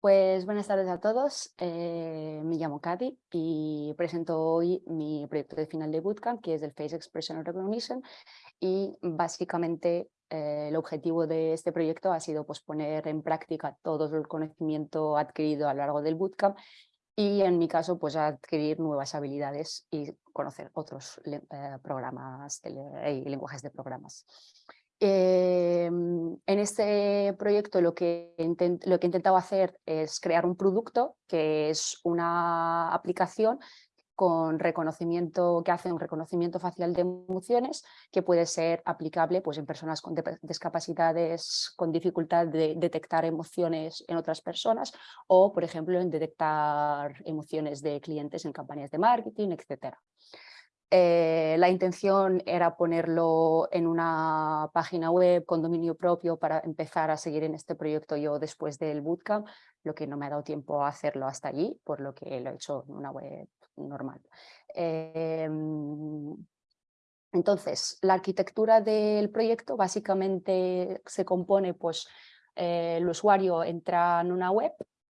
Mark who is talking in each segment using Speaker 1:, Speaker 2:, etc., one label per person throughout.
Speaker 1: Pues buenas tardes a todos, eh, me llamo Katy y presento hoy mi proyecto de final de Bootcamp que es el Face Expression Recognition y básicamente eh, el objetivo de este proyecto ha sido pues, poner en práctica todo el conocimiento adquirido a lo largo del Bootcamp y en mi caso pues adquirir nuevas habilidades y conocer otros eh, programas y lenguajes de programas. Em, en este proyecto lo que, lo que he intentado hacer es crear un producto que es una aplicación con reconocimiento, que hace un reconocimiento facial de emociones que puede ser aplicable pues, en personas con discapacidades, con dificultad de detectar emociones en otras personas o, por ejemplo, en detectar emociones de clientes en campañas de marketing, etc. Eh, la intención era ponerlo en una página web con dominio propio para empezar a seguir en este proyecto yo después del bootcamp, lo que no me ha dado tiempo a hacerlo hasta allí, por lo que lo he hecho en una web normal. Em, entonces, la arquitectura del proyecto básicamente se compone, pues eh, el usuario entra en una web,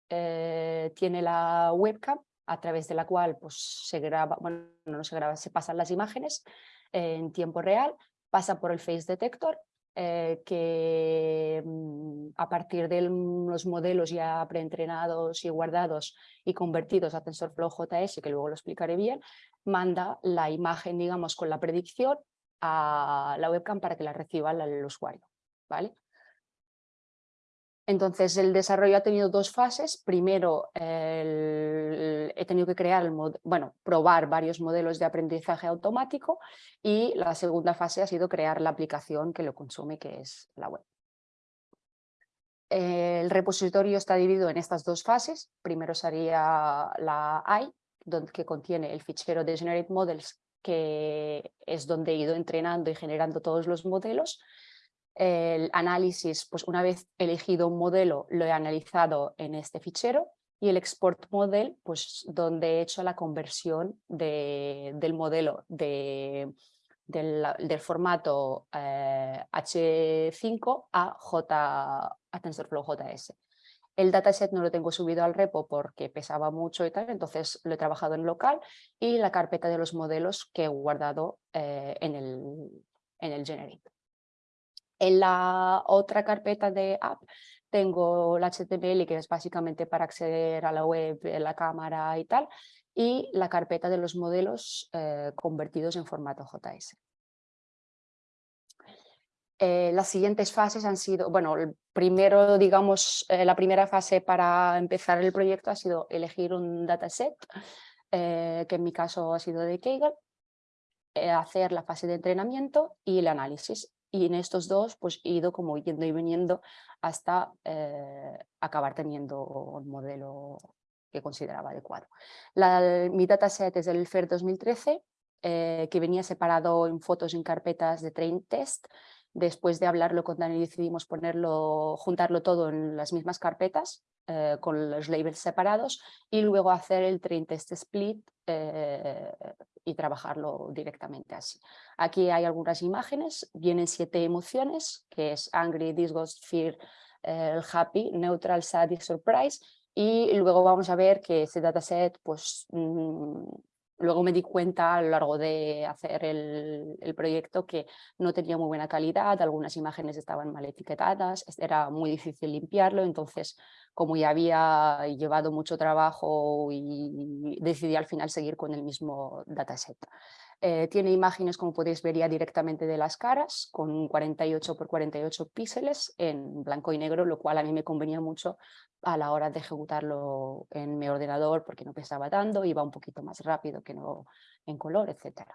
Speaker 1: eh, tiene la webcam a través de la cual pues, se graba, bueno, no se graba, se pasan las imágenes en tiempo real, pasa por el Face Detector, eh, que mm, a partir de los modelos ya preentrenados y guardados y convertidos a TensorFlow JS, que luego lo explicaré bien, manda la imagen, digamos, con la predicción a la webcam para que la reciba el usuario. ¿vale? Entonces el desarrollo ha tenido dos fases. Primero he tenido que crear, el bueno, probar varios modelos de aprendizaje automático y la segunda fase ha sido crear la aplicación que lo consume, que es la web. El repositorio está dividido en estas dos fases. Primero sería la I, donde, que contiene el fichero de Generate Models, que es donde he ido entrenando y generando todos los modelos el análisis, pues una vez elegido un modelo, lo he analizado en este fichero y el export model, pues donde he hecho la conversión del modelo de, del, formato H5 eh, a, J, a TensorFlow JS. El dataset no lo tengo subido al repo porque pesaba mucho y tal, entonces lo he trabajado en local y la carpeta de los modelos que he guardado eh, en, el, en el Generate. En la otra carpeta de app tengo el HTML que es básicamente para acceder a la web, la cámara y tal, y la carpeta de los modelos eh, convertidos en formato JS. Eh, las siguientes fases han sido, bueno, primero, digamos, eh, la primera fase para empezar el proyecto ha sido elegir un dataset, que en mi caso ha sido de Kaggle, hacer la fase de entrenamiento y el análisis y en estos dos pues he ido como yendo y viniendo hasta eh, acabar teniendo un modelo que consideraba adecuado. La, mi dataset es el FER 2013, eh, que venía separado en fotos en carpetas de train test. Después de hablarlo con Dani decidimos ponerlo, juntarlo todo en las mismas carpetas eh, con los labels separados y luego hacer el train test split y trabajarlo directamente así. Aquí hay algunas imágenes, vienen siete emociones, que es angry, disgust, fear, eh, happy, neutral, sad y surprise, y luego vamos a ver que ese dataset, pues mm, luego me di cuenta a lo largo de hacer el, proyecto que no tenía muy buena calidad, algunas imágenes estaban mal etiquetadas, era muy difícil limpiarlo, entonces como ya había llevado mucho trabajo y decidí al final seguir con el mismo dataset. Eh, tiene imágenes, como podéis ver ya directamente de las caras, con 48 por 48 píxeles en blanco y negro, lo cual a mí me convenía mucho a la hora de ejecutarlo en mi ordenador porque no pesaba tanto, iba un poquito más rápido que no en color, etc.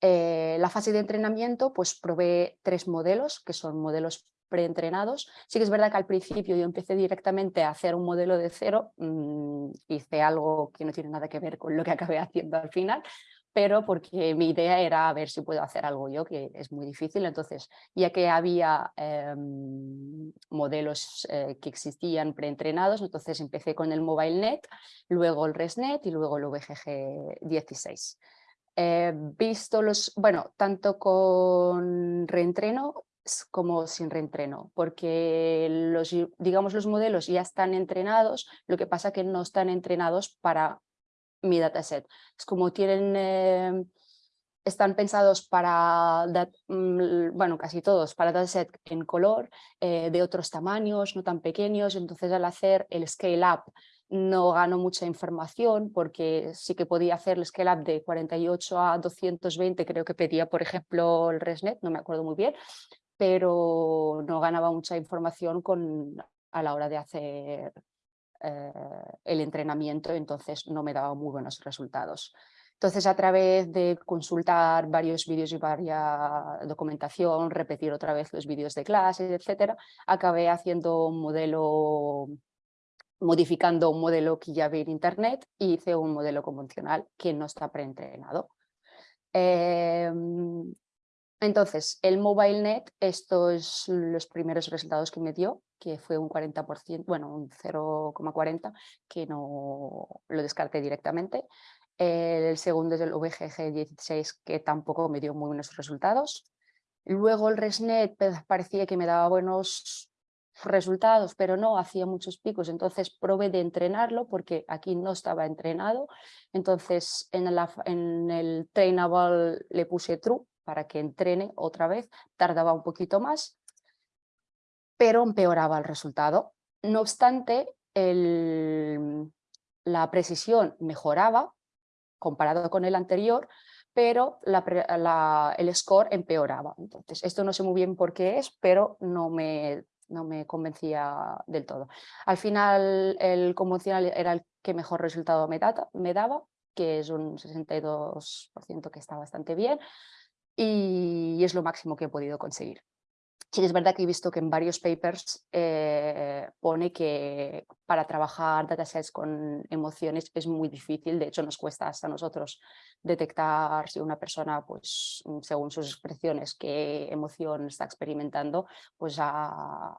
Speaker 1: Eh, la fase de entrenamiento, pues probé tres modelos, que son modelos preentrenados. Sí que es verdad que al principio yo empecé directamente a hacer un modelo de cero, mm, hice algo que no tiene nada que ver con lo que acabé haciendo al final, pero porque mi idea era ver si puedo hacer algo yo, que es muy difícil. Entonces, ya que había em, modelos eh, que existían preentrenados, entonces empecé con el MobileNet, luego el ResNet y luego el VGG 16. visto los, bueno, tanto con reentreno como sin reentreno, porque los, digamos, los modelos ya están entrenados, lo que pasa que no están entrenados para mi dataset. Es como tienen, eh, están pensados para, mm, bueno, casi todos, para dataset en color, eh, de otros tamaños, no tan pequeños, entonces al hacer el scale up no gano mucha información porque sí que podía hacer el scale up de 48 a 220, creo que pedía por ejemplo el ResNet, no me acuerdo muy bien, pero no ganaba mucha información con, a la hora de hacer eh, el entrenamiento, entonces no me daba muy buenos resultados. Entonces, a través de consultar varios vídeos y varias documentación, repetir otra vez los vídeos de clase, etcétera, acabé haciendo un modelo, modificando un modelo que ya vi en internet y hice un modelo convencional que no está preentrenado. Eh, entonces, el MobileNet, estos los primeros resultados que me dio, que fue un 40%, bueno, un 0,40, que no lo descarté directamente. El segundo es el VGG16, que tampoco me dio muy buenos resultados. Luego el ResNet parecía que me daba buenos resultados, pero no, hacía muchos picos, entonces probé de entrenarlo porque aquí no estaba entrenado. Entonces en, en el trainable le puse true para que entrene otra vez, tardaba un poquito más, pero empeoraba el resultado. No obstante, la precisión mejoraba comparado con el anterior, pero el score empeoraba. Entonces, esto no sé muy bien por qué es, pero no me, no me convencía del todo. Al final, el convencional era el que mejor resultado me, me daba, que es un 62% que está bastante bien y es lo máximo que he podido conseguir. Sí, es verdad que he visto que en varios papers eh, pone que para trabajar datasets con emociones es muy difícil, de hecho nos cuesta hasta nosotros detectar si una persona, pues según sus expresiones, qué emoción está experimentando, pues a,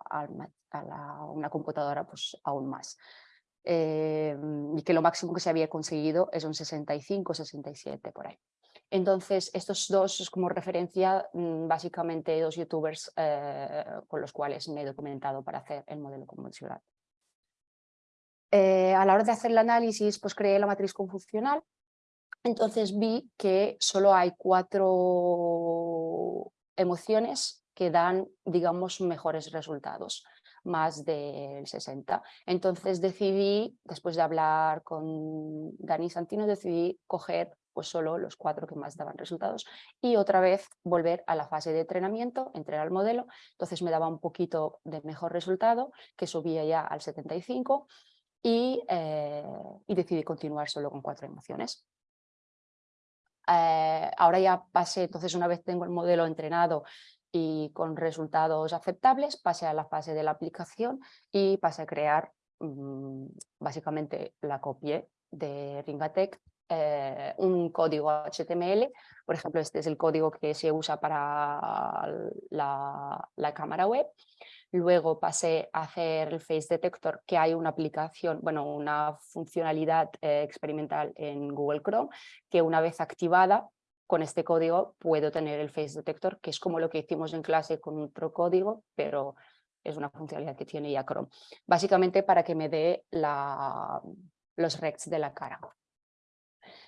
Speaker 1: una computadora pues aún más. Eh, y que lo máximo que se había conseguido es un 65, 67 por ahí. Entonces, estos dos como referencia mm, básicamente dos youtubers eh, con los cuales me he documentado para hacer el modelo convencional. Eh, a la hora de hacer el análisis, pues creé la matriz confusional. Entonces vi que solo hay cuatro emociones que dan, digamos, mejores resultados, más del 60. Entonces decidí, después de hablar con Dani Santino, decidí coger pues solo los cuatro que más daban resultados y otra vez volver a la fase de entrenamiento, entrenar el modelo, entonces me daba un poquito de mejor resultado que subía ya al 75 y, eh, y decidí continuar solo con cuatro emociones. Eh, ahora ya pasé, entonces una vez tengo el modelo entrenado y con resultados aceptables, pasé a la fase de la aplicación y pasé a crear mm, básicamente la copia de Ringatec eh, un código HTML, por ejemplo este es el código que se usa para la, cámara web, luego pasé a hacer el Face Detector, que hay una aplicación, bueno, una funcionalidad eh, experimental en Google Chrome, que una vez activada con este código puedo tener el Face Detector, que es como lo que hicimos en clase con otro código, pero es una funcionalidad que tiene ya Chrome. Básicamente para que me dé los recs de la cara.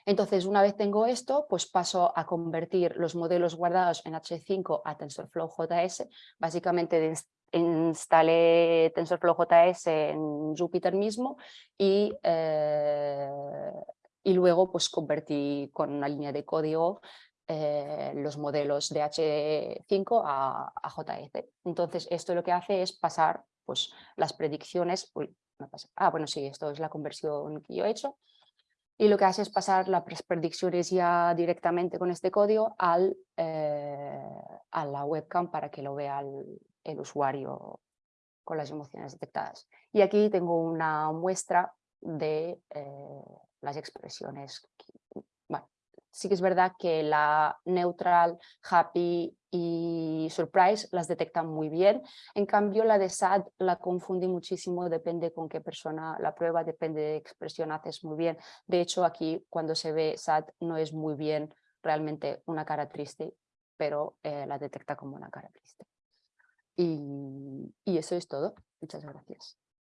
Speaker 1: Entonces, una vez tengo esto, pues paso a convertir los modelos guardados en H5 a TensorFlow JS. Básicamente instalé TensorFlow JS en Jupyter mismo y, eh, y luego pues convertí con una línea de código eh, los modelos de H5 a, JS. Entonces, esto lo que hace es pasar pues, las predicciones... ah, bueno, sí, esto es la conversión que yo he hecho y lo que hace es pasar las predicciones ya directamente con este código al, eh, a la webcam para que lo vea el, usuario con las emociones detectadas. Y aquí tengo una muestra de eh, las expresiones sí que es verdad que la neutral, happy y surprise las detectan muy bien. En cambio, la de sad la confunde muchísimo, depende con qué persona la prueba, depende de expresión haces muy bien. De hecho, aquí cuando se ve sad no es muy bien realmente una cara triste, pero eh, la detecta como una cara triste. y, y eso es todo. Muchas gracias.